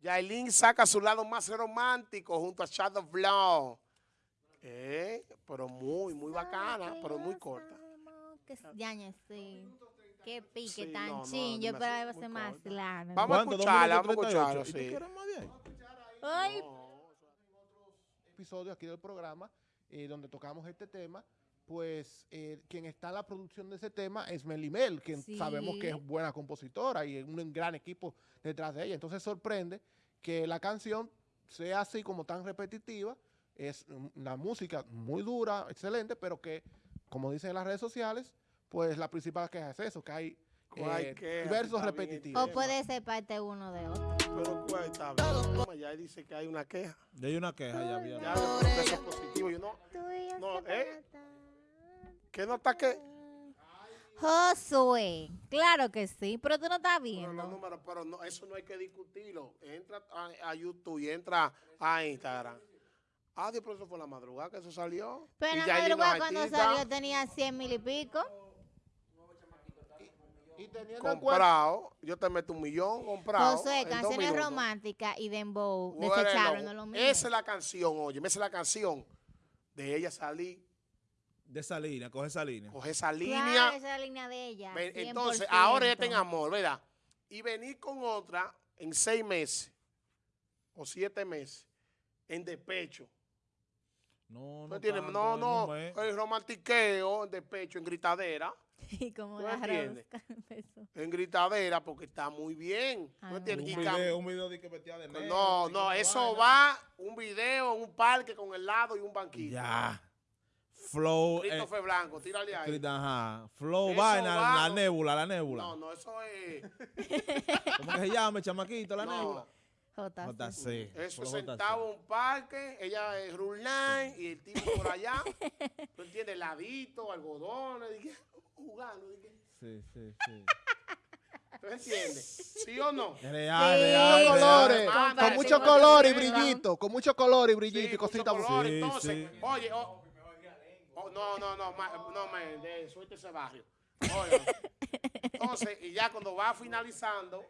Yailin saca su lado más romántico junto a Shadow Blow. Eh, pero muy, muy bacana, pero muy corta. Sí. Qué pique Sí, tan no, no, chin. Yo demasiado, esperaba ser más. Vamos a ¿Cuánto? ¿Dos escucharla, vamos a escucharla, 38? ¿Y tú sí. quieres más episodio aquí del programa eh, donde tocamos este tema, pues eh, quien está en la producción de ese tema es Melimel, quien Sí. sabemos que es buena compositora y un gran equipo detrás de ella. Entonces sorprende que la canción sea así como tan repetitiva, es mm, la música muy dura, excelente, pero que, como dicen en las redes sociales, pues la principal queja es eso, que hay eh, versos repetitivos. o puede ser parte uno de otro. Pero cuál está bien. Toma, Ya dice que hay una queja. Ya hay una queja, ya había. Ya eso es positivo. Yo no, No, ¿eh? ¿Qué no está qué? Josué, claro que sí, pero tú no estás Pero viendo. los números, pero no, eso no hay que discutirlo. Entra a, a YouTube y entra a Instagram. Ah, Dios, pero eso fue la madrugada que eso salió. Pero Y la madrugada cuando salió tenía 100 mil y pico. Y teniendo en cuenta, Comprado. Yo te meto un millón comprado. Dos canciones románticas y dembow Bueno, no lo mismo. Esa es la canción, oye, esa es la canción de ella salir, De esa línea, coge esa línea. coger esa Claro, línea. esa es la línea de ella. Ven, 100%. Entonces, ahora ella está en amor, ¿verdad? Y venir con otra en seis meses o siete meses en despecho. No, ¿No no. tanto, No, el romantiqueo en despecho, en gritadera. Y como ¿Tú la. En gritadera porque está muy bien. Ah, ¿No no. entiendes? Un video, un video de que vestía de negro. No, no, eso vaina. va un video en un parque con helado y un banquito. Ya. Flow. eh, Christopher Blanco, tírale ahí. Ajá. Flow, Eso vaina, va, la no- nébula, la nébula. No, no, eso es. ¿Cómo que se llama, chamaquito, la No, nébula? JC. JC. Eso sentado en un parque, ella es Rulline y el tipo por allá. ¿Tú entiendes? Heladito, algodones, dije, jugando. Dije, Sí, sí, sí. ¿Tú entiendes? ¿Sí o no? Real, Sí. real, muchos real. colores, con ese mucho color y brillito, con mucho color y brillito Sí, y cositas Sí, entonces, sí. oye, oh, no, no, no, ma- no, de, suelte ese barrio. Oye, entonces, y ya cuando va finalizando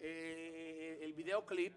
eh, el videoclip,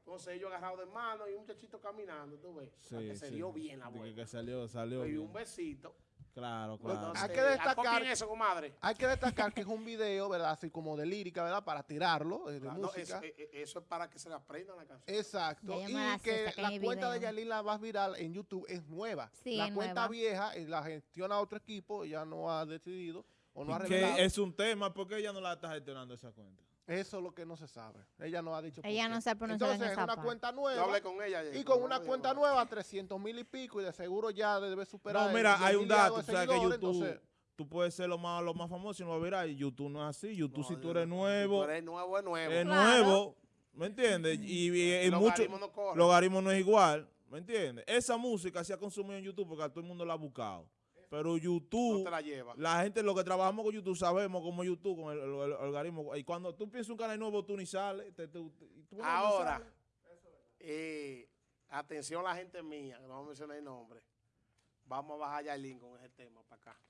entonces ellos agarrados de mano y un muchachito caminando, tú ves, Sí, que se sí. dio bien la vuelta. que salió, salió. Y un besito. Claro, claro. Entonces, Hay que destacar- eso, comadre. Hay que destacar que es un video, ¿verdad? Así como de lírica, ¿verdad? Para tirarlo, eh, no, eso, eh, eh, eso es para que se le aprendan la canción. Exacto. Y que la cuenta de video. Yailin la más viral en YouTube es nueva. Sí, la es cuenta nueva. vieja la gestiona otro equipo, ya no ha decidido o no ha Y revelado. que es un tema, ¿por qué ella no la está gestionando esa cuenta? Eso es lo que no se sabe. Ella no ha dicho por Ella qué. no se ha pronunciado en Entonces es esa una parte. cuenta Yo nueva. hablé con ella. Y con una cuenta nueva, 300 mil y pico, y de seguro ya debe superar. No, el mira, hay 10 un dato, sabes que YouTube, entonces- tú puedes ser lo más, lo más famoso y no va a virar. YouTube no es así. YouTube, si tú eres nuevo, Tú eres nuevo, es nuevo. es Claro. nuevo, ¿me entiendes? Y, y, y mucho, no logaritmo no es igual, ¿me entiendes? Esa música se ha consumido en YouTube porque a todo el mundo la ha buscado. Pero no YouTube, te la lleva. la gente, lo que trabajamos con YouTube, sabemos cómo YouTube, con el, el- el algoritmo. Y cuando tú piensas un canal nuevo, tú ni sales. te- te- tú no Ahora, sales. eh, atención la gente mía, que no vamos a mencionar el nombre. Vamos a bajar a Yailin con ese tema para acá.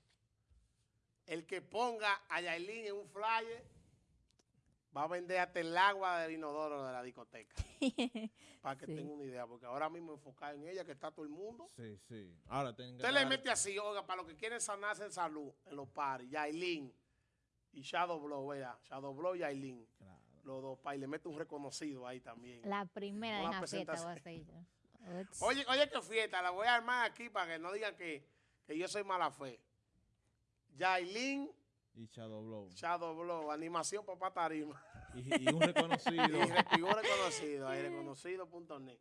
El que ponga a Yailin en un flyer va a vender hasta el agua del inodoro de la discoteca. para que Sí. tenga una idea, porque ahora mismo enfocar en ella, que está todo el mundo. Sí, sí. Ahora tengo que Usted le mete así, oiga, para los que quieren sanarse en salud, en los paris, Yailin y Shadow Blow, vea, Shadow Blow y Yailin. Claro. Los dos, pa, y le mete un reconocido ahí también. La primera de la fiesta voy a hacer yo. Oye, oye, qué fiesta, la voy a armar aquí para que no digan que, que yo soy mala fe. Yailin, Y Shadow Blow. Shadow Blow, animación papá tarima. Y, y un reconocido. Y figura reconocido, ahí reconocido.net.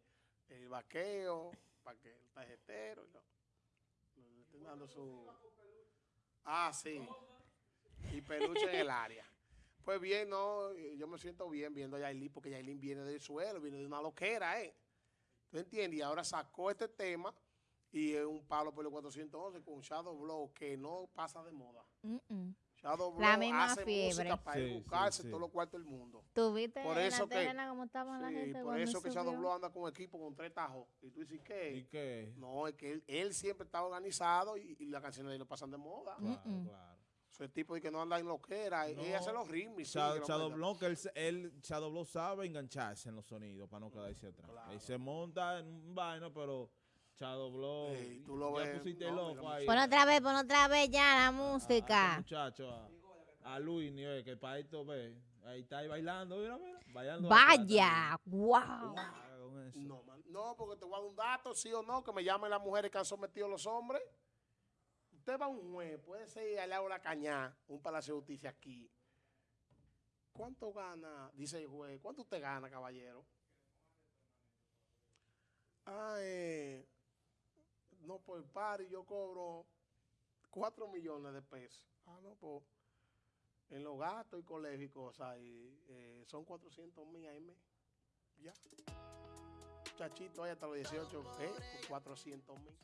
El vaqueo, para que el tarjetero, estén dando su. Ah, sí. Y peluche en el área. Pues bien, no, yo me siento bien viendo a Yailin, porque Yailin viene del suelo, viene de una loquera, ¿eh? ¿Tú entiendes? Y ahora sacó este tema y es un palo por el 411 con Shadow Blow que no pasa de moda. Mm, mm. Shadow La misma hace fiebre. música para Sí, buscarse sí. todos los cuartos del mundo. ¿Tú viste Por eso la que- terrena cómo estaban la gente por eso que? Shadow Blow anda con un equipo con tres tajos. Y tú dices, ¿Y ¿qué? No, es que él, él siempre está organizado y, y las canciones de él lo pasan de moda. Claro, Mm, mm. claro. Ese tipo de que no anda en lo que era. No. Ella hace los ritmos. Shadow que él, él, Shadow Blow sabe engancharse en los sonidos para no quedarse atrás. Claro. Ahí se monta en un vaino, pero Shadow Blow, Ey, tú lo ya ves, pusiste no, loco mira, ahí. Pon otra vez, pon otra vez ya la a- a música. este muchacho, a, a Luis, ni oye, que para esto ve. Ahí está ahí bailando, mira, mira, bailando. Vaya, wow. Ah. No, man. no, porque te voy a dar un dato, sí o no, que me llamen las mujeres que han sometido a los hombres. Usted va a un juez, puede ser al lado de la cañá, un palacio de justicia aquí. ¿Cuánto gana? Dice el juez. ¿Cuánto usted gana, caballero? Ah, eh, no, por par y yo cobro 4 millones de pesos. Ah, no, pues en los gastos y colegio y cosas, y, eh, son 400 mil mes. Ya. Muchachito, ahí hasta los 18, ¿eh? Por 400 mil.